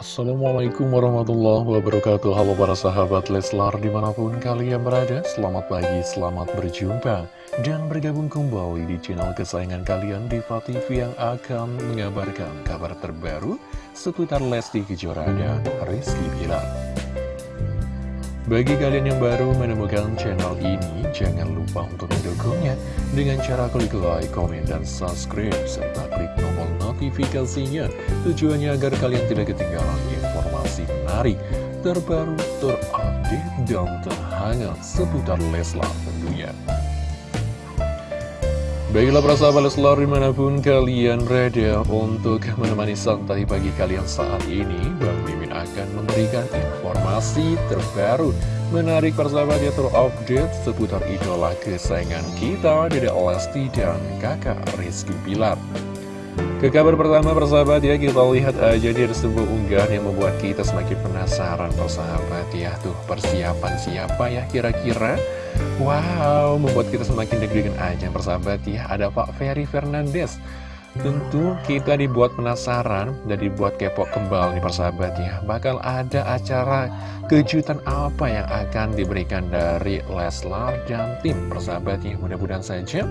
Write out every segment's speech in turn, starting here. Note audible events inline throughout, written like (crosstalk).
Assalamualaikum warahmatullahi wabarakatuh. Halo para sahabat Leslar di mana pun kalian berada Selamat pagi, selamat berjumpa Dan bergabung kembali di channel kesayangan kalian Diva TV yang akan mengabarkan kabar terbaru Seputar Lesti Kejora dan Rizky bagi kalian yang baru menemukan channel ini, jangan lupa untuk mendukungnya dengan cara klik like, komen, dan subscribe, serta klik tombol notifikasinya. Tujuannya agar kalian tidak ketinggalan informasi menarik, terbaru, terupdate, dan terhangat seputar Leslar tentunya. Baiklah para sahabat Leslar di mana pun kalian berada untuk menemani santai pagi kalian saat ini Bang Mimin akan memberikan informasi terbaru Menarik para sahabat ya terupdate seputar idola kesayangan kita Dede Lesti dan kakak Rizky Pilar ke kabar pertama persahabat ya kita lihat aja di sebuah unggahan yang membuat kita semakin penasaran persahabat ya. Tuh persiapan siapa ya kira-kira? Wow membuat kita semakin deg-degan aja persahabat ya. Ada Pak Ferry Fernandes. Tentu kita dibuat penasaran dan dibuat kepo kembali persahabat ya. Bakal ada acara kejutan apa yang akan diberikan dari Leslar dan tim persahabat ya. Mudah-mudahan saja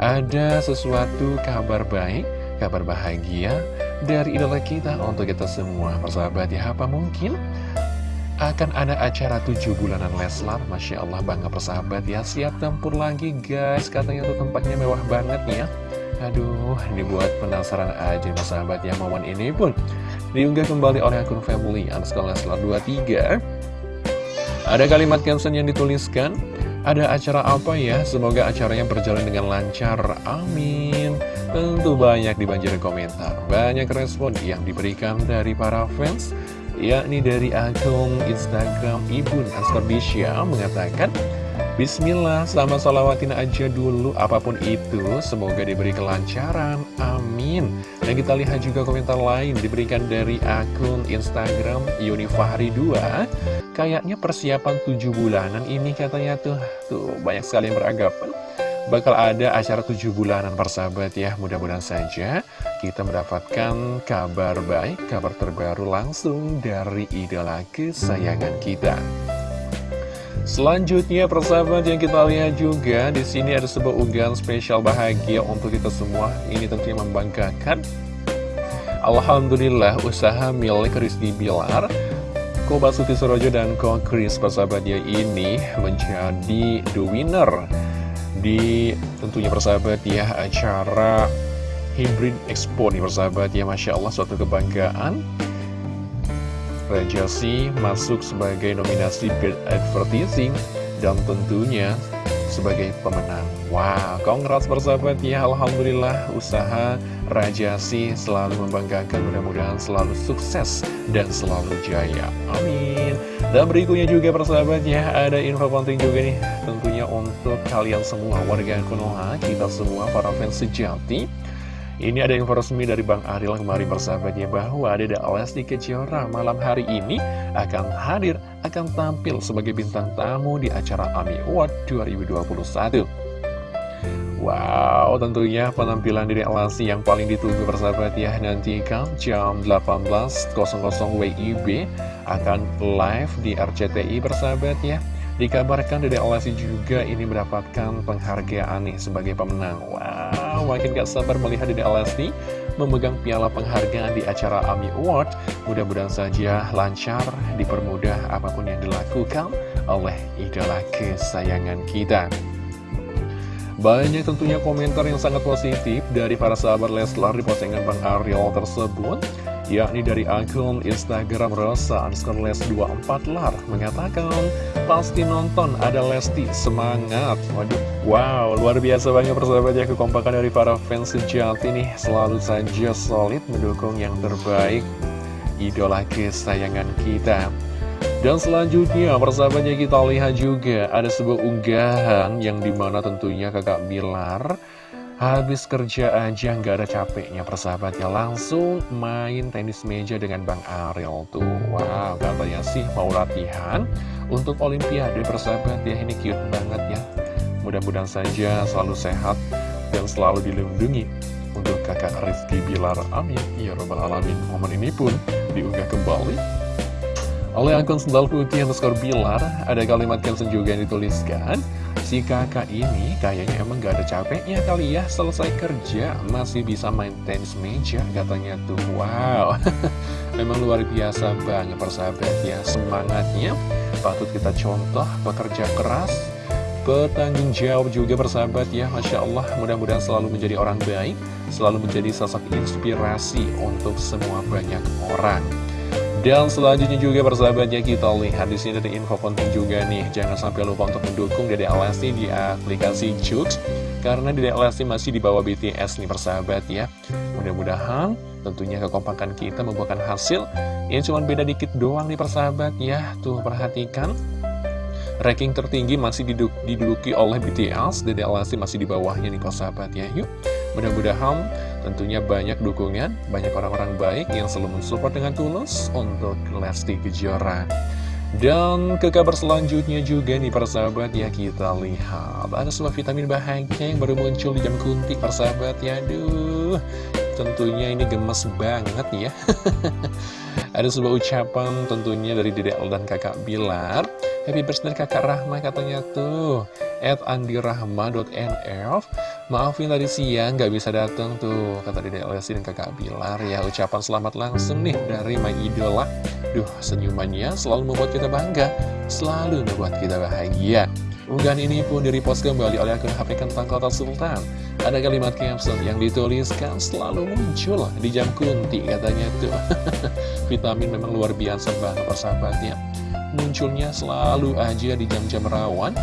ada sesuatu kabar baik kabar bahagia dari idola kita untuk kita semua. Persahabat ya apa mungkin akan ada acara tujuh bulanan Leslar? Masya Allah bangga persahabat ya. Siap tempur lagi guys. Katanya tuh tempatnya mewah banget ya. Aduh dibuat penasaran aja persahabat ya. Momen ini pun diunggah kembali oleh akun family underscore Leslar 23 ada kalimat caption yang dituliskan ada acara apa ya? Semoga acaranya berjalan dengan lancar. Amin. Tentu banyak dibanjiri komentar. Banyak respon yang diberikan dari para fans. Yakni dari akun Instagram Ibun Askarbisya mengatakan Bismillah, sama salawatin aja dulu apa pun itu Semoga diberi kelancaran, amin Dan kita lihat juga komentar lain diberikan dari akun Instagram Yunifahri 2 Kayaknya persiapan tujuh bulanan ini katanya tuh Tuh banyak sekali yang beranggapan Bakal ada acara tujuh bulanan persahabat ya Mudah-mudahan saja kita mendapatkan kabar baik Kabar terbaru langsung dari idola kesayangan kita Selanjutnya persahabat yang kita lihat juga di sini ada sebuah unggahan spesial bahagia untuk kita semua. Ini tentunya membanggakan. Alhamdulillah usaha milik Rizky Bilar Ko Basuki Sorojo dan Ko Chris persahabatnya ini menjadi the winner di tentunya persahabat ya acara Hybrid Expo nih persahabat ya Masya Allah suatu kebanggaan. Rajasi masuk sebagai nominasi Best Advertising dan tentunya sebagai pemenang. Wow, congrats persahabat ya. Alhamdulillah usaha Rajasi selalu membanggakan. Mudah-mudahan selalu sukses dan selalu jaya. Amin. Dan berikutnya juga persahabat ya ada info penting juga nih. Tentunya untuk kalian semua warga Konoha kita semua para fans sejati ini ada info resmi dari Bang Aril kemarin persahabatnya bahwa Dede Lesti Kejora malam hari ini akan hadir, akan tampil sebagai bintang tamu di acara AMI Award 2021. Wow, tentunya penampilan Dede Lesti yang paling ditunggu persahabat ya Nantikan jam 18.00 WIB akan live di RCTI persahabat ya Dikabarkan Dede Lesti juga ini mendapatkan penghargaan nih sebagai pemenang. Wow, makin gak sabar melihat Dede Lesti memegang piala penghargaan di acara AMI Award. Mudah-mudahan saja lancar, dipermudah apa pun yang dilakukan oleh idola kesayangan kita. Banyak tentunya komentar yang sangat positif dari para sahabat Leslar di postingan Bang Ariel tersebut yakni dari akun Instagram Rosa underscore les 24 lar mengatakan pasti nonton ada Lesti semangat. Waduh wow luar biasa banyak persahabat ya kekompakan dari para fans sejati nih selalu saja solid mendukung yang terbaik. Idola kesayangan kita. Dan selanjutnya persahabatnya kita lihat juga ada sebuah unggahan yang di mana tentunya kakak Bilar Habis kerja aja nggak ada capeknya persahabatnya. Langsung main tenis meja dengan Bang Ariel tuh. Wow katanya sih mau latihan Untuk Olimpiade persahabat. Ya Ini cute banget ya. Mudah-mudahan saja selalu sehat Dan selalu dilindungi Untuk kakak Rizky Bilar. Amin. Ya Robbal Alamin. Momen ini pun diunggah kembali oleh akun sendal putih underscore Bilar Ada kalimat caption juga yang dituliskan Si kakak ini kayaknya emang gak ada capeknya kali ya Selesai kerja masih bisa main tenis meja katanya tuh. Wow. (laughs) Memang luar biasa banget persahabat ya Semangatnya. Patut kita contoh Bekerja keras Bertanggung jawab juga persahabat ya Masya Allah. Mudah-mudahan selalu menjadi orang baik Selalu menjadi sosok inspirasi untuk semua banyak orang dan selanjutnya juga persahabatnya kita lihat di sini ada info penting juga nih. Jangan sampai lupa untuk mendukung Dede Alesti di aplikasi Jux. Karena Dede Alesti masih di bawah BTS nih persahabat ya. Mudah-mudahan tentunya kekompakan kita membuahkan hasil. Yang cuma beda dikit doang nih persahabat ya. Tuh perhatikan. Ranking tertinggi masih diduduki oleh BTS. Dede Alesti masih di bawahnya nih persahabat ya. Yuk mudah-mudahan Tentunya banyak dukungan, banyak orang-orang baik yang selalu mensupport dengan tulus untuk Lesti Kejora. Dan ke kabar selanjutnya juga nih persahabat ya kita lihat. Ada sebuah vitamin bahagia yang baru muncul di jam kuntik persahabat ya. Aduh tentunya ini gemes banget ya. (laughs) Ada sebuah ucapan tentunya dari Dedek dan kakak Bilar. Happy birthday kakak Rahma katanya tuh. At andirahma.nf Maafin tadi siang gak bisa datang tuh Kata Dede Lesti dan kakak Bilar ya. Ucapan selamat langsung nih dari My Idola. Duh senyumannya selalu membuat kita bangga Selalu membuat kita bahagia. Unggahan ini pun direpost kembali oleh akun HP Kentang Kota Sultan. Ada kalimat caption yang dituliskan selalu muncul di jam kunti katanya tuh. (laughs) Vitamin memang luar biasa banget persahabatnya. Munculnya selalu aja di jam-jam rawan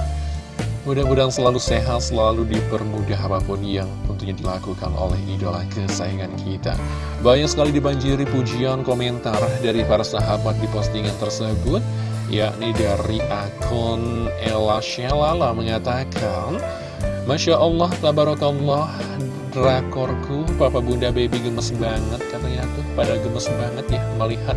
Mudah-mudahan selalu sehat, selalu dipermudah apa pun yang tentunya dilakukan oleh idola kesayangan kita. Banyak sekali dibanjiri pujian komentar dari para sahabat di postingan tersebut, yakni dari akun Ella Shalala mengatakan, Masya Allah, Tabarakallah, drakorku, Papa Bunda Baby gemes banget, katanya tuh, pada gemes banget ya melihat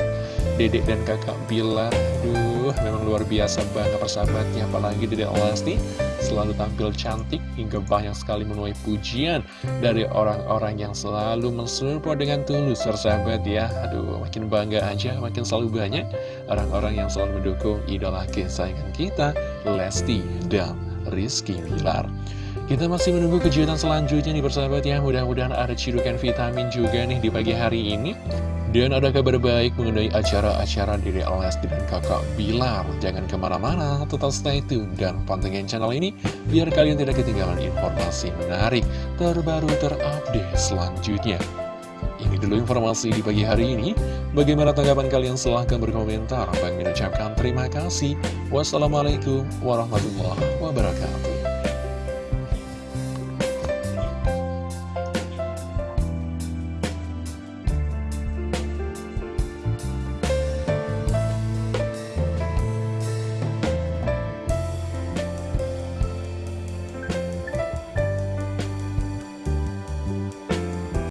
dedek dan kakak Bilar. Duh, memang luar biasa banget persahabatnya, apalagi dedek Lesti selalu tampil cantik hingga banyak sekali menuai pujian dari orang-orang yang selalu mensupport dengan tulus persahabat ya. Aduh makin bangga aja makin selalu banyak orang-orang yang selalu mendukung idola kesayangan kita Lesti dan Rizky Bilar kita masih menunggu kejutan selanjutnya nih persahabat ya Mudah-mudahan ada cirukan vitamin juga nih di pagi hari ini dan ada kabar baik mengenai acara-acara diri Lesti dan kakak Bilar. Jangan ke mana-mana, tetap stay tune dan pantengin channel ini biar kalian tidak ketinggalan informasi menarik, terbaru, terupdate selanjutnya. Ini dulu informasi di pagi hari ini. Bagaimana tanggapan kalian? Silahkan berkomentar. Bang mengucapkan terima kasih. Wassalamualaikum warahmatullahi wabarakatuh.